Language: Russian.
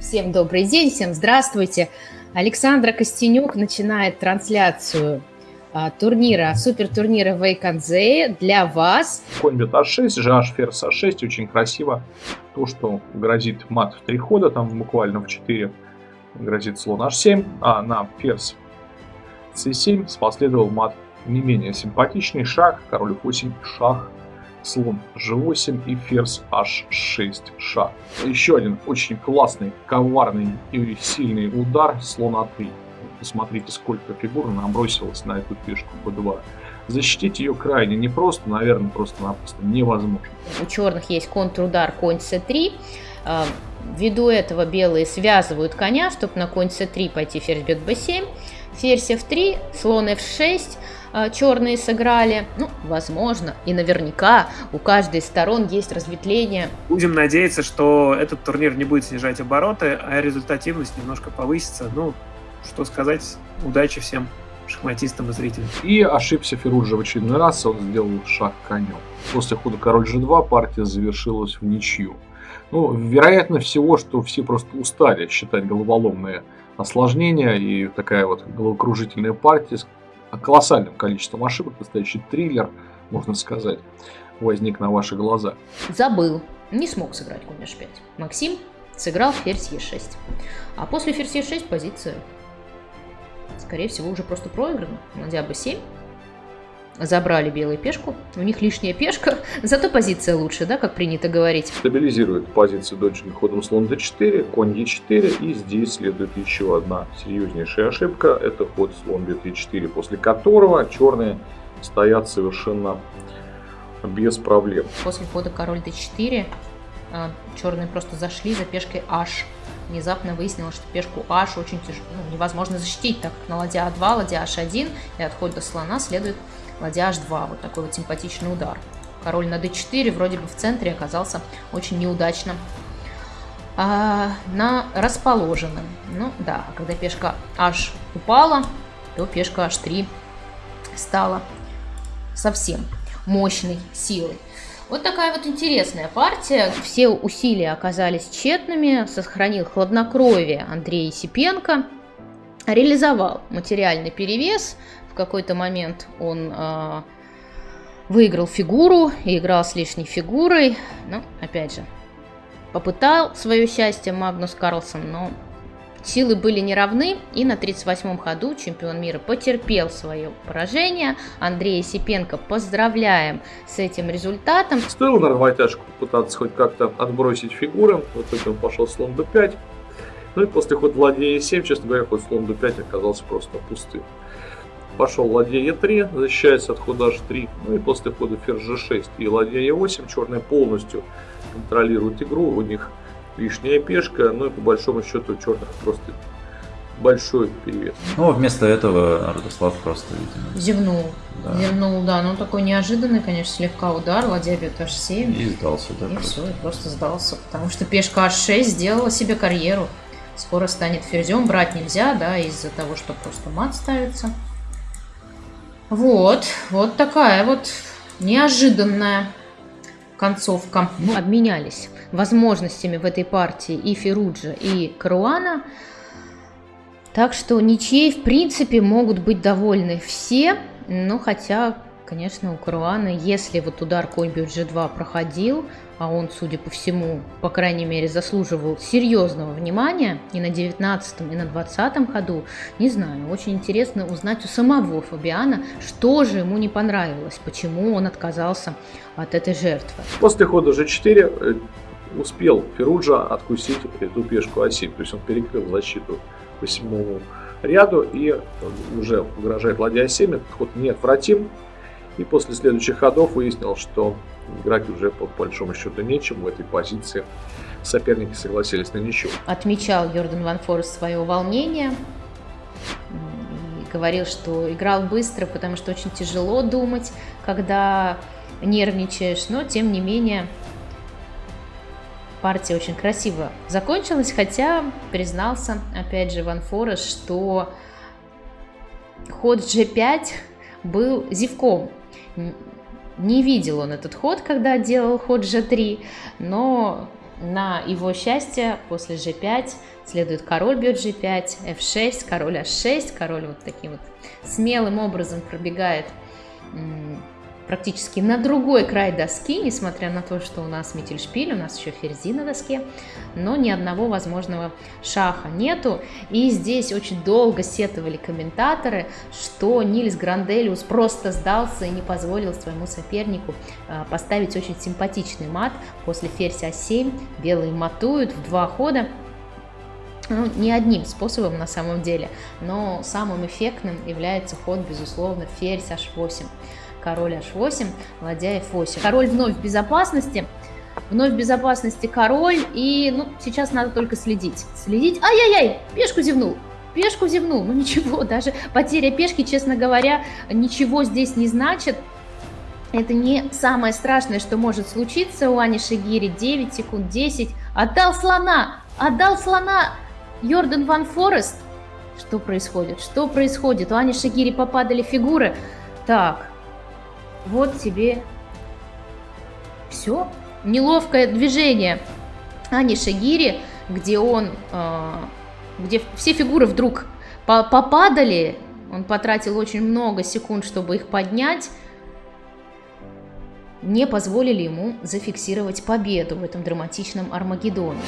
Всем добрый день, всем здравствуйте. Александра Костенюк начинает трансляцию а, турнира, супер-турнира Вейканзе для вас. Конь бьет А6, GH ферзь А6, очень красиво. То, что грозит мат в три хода, там буквально в 4 грозит слон H7, а на ферзь C7 последовал мат не менее симпатичный шаг, король F8, шах слон g8 и ферзь h6 шаг. Еще один очень классный, коварный и сильный удар слон a3. Посмотрите, сколько фигур набросилось на эту пешку b2. Защитить ее крайне непросто, наверное, просто-напросто невозможно. У черных есть контрудар конь c3. А, ввиду этого белые связывают коня, чтобы на конь c3 пойти ферзь бьет b7. Ферзь f3, слон f6, а, черные сыграли. Ну, возможно, и наверняка у каждой из сторон есть разветвление. Будем надеяться, что этот турнир не будет снижать обороты, а результативность немножко повысится. Ну, что сказать, удачи всем шахматистам и зрителям. И ошибся Феруджа в очередной раз, он сделал шаг конем. После хода король g2 партия завершилась в ничью. Ну, вероятно всего, что все просто устали считать головоломные осложнения и такая вот головокружительная партия колоссальным количеством ошибок, настоящий триллер, можно сказать, возник на ваши глаза. Забыл, не смог сыграть конь h5. Максим сыграл ферзь e6. А после ферзь e6 позиция, скорее всего, уже просто проиграна. Ладья b7 забрали белую пешку, у них лишняя пешка, зато позиция лучше, да, как принято говорить. Стабилизирует позицию дочерным ходом слон d4, конь e4, и здесь следует еще одна серьезнейшая ошибка, это ход слон бьет e4, после которого черные стоят совершенно без проблем. После хода король d4 а, черные просто зашли за пешкой h. Внезапно выяснилось, что пешку h очень тяжело, ну, невозможно защитить, так как на ладья a2, ладья h1 и от хода слона следует ладья h2. Вот такой вот симпатичный удар. Король на d4 вроде бы в центре оказался очень неудачно а, на расположенном. Ну да, когда пешка h упала, то пешка h3 стала совсем мощной силой. Вот такая вот интересная партия. Все усилия оказались тщетными. Сохранил хладнокровие Андрей Сипенко. Реализовал материальный перевес какой-то момент он э, выиграл фигуру и играл с лишней фигурой. Ну, опять же, попытал свое счастье Магнус Карлсон, но силы были неравны, и на 38-м ходу чемпион мира потерпел свое поражение. Андрея Сипенко поздравляем с этим результатом. Стоило на рвотяжку пытаться хоть как-то отбросить фигуры, вот он пошел слон b5. Ну и после хода ладья e7, честно говоря, ход слон b5 оказался просто пустым. Пошел ладья Е3, защищается от хода H3. Ну и после хода ферзь G6 и ладья Е8 черные полностью контролируют игру. У них лишняя пешка, ну и по большому счету у черных просто большой перевес. Ну, вместо этого Радослав просто, видимо... Зевнул. Да. Зевнул, да. Ну, такой неожиданный, конечно, слегка удар. Ладья бьет H7. И сдался, да. И просто. все, и просто сдался. Потому что пешка H6 сделала себе карьеру. Скоро станет ферзем. Брать нельзя, да, из-за того, что просто мат ставится. Вот, вот такая вот неожиданная концовка. Мы обменялись возможностями в этой партии и Феруджа, и Каруана. Так что ничьей, в принципе, могут быть довольны все. Но хотя, конечно, у Каруана, если вот удар конь бьет g2 проходил, а он, судя по всему, по крайней мере, заслуживал серьезного внимания и на 19 и на 20 ходу, не знаю, очень интересно узнать у самого Фабиана, что же ему не понравилось, почему он отказался от этой жертвы. После хода g4 э, успел Феруджа откусить эту пешку А7, то есть он перекрыл защиту по всему ряду и уже угрожает ладья А7, этот ход неотвратим, и после следующих ходов выяснил, что играть уже по большому счету нечем в этой позиции. Соперники согласились на ничего. Отмечал Йордан Ван Форест свое волнение. И говорил, что играл быстро, потому что очень тяжело думать, когда нервничаешь. Но, тем не менее, партия очень красиво закончилась, хотя признался, опять же, Ван Форест, что ход G5 был зевком. Не видел он этот ход, когда делал ход g3, но на его счастье после g5 следует король бьет g5, f6, король h6, король вот таким вот смелым образом пробегает практически на другой край доски, несмотря на то, что у нас Миттельшпиль, у нас еще ферзи на доске, но ни одного возможного шаха нету. И здесь очень долго сетовали комментаторы, что Нильс Гранделиус просто сдался и не позволил своему сопернику а, поставить очень симпатичный мат после ферзь А7. Белые матуют в два хода. Ну, не одним способом на самом деле, но самым эффектным является ход, безусловно, ферзь H8 король h8, ладья f8. Король вновь в безопасности, вновь в безопасности король, и ну, сейчас надо только следить. Следить, ай-яй-яй, пешку зевнул, пешку зевнул, ну ничего, даже потеря пешки, честно говоря, ничего здесь не значит. Это не самое страшное, что может случиться у Ани Шигири. 9 секунд, 10. Отдал слона! Отдал слона! Йордан Ван Форест. Что происходит? Что происходит? У Ани Шигири попадали фигуры. Так, вот тебе все. Неловкое движение Ани Шагири, где он, э, где все фигуры вдруг попадали, он потратил очень много секунд, чтобы их поднять, не позволили ему зафиксировать победу в этом драматичном Армагеддоне.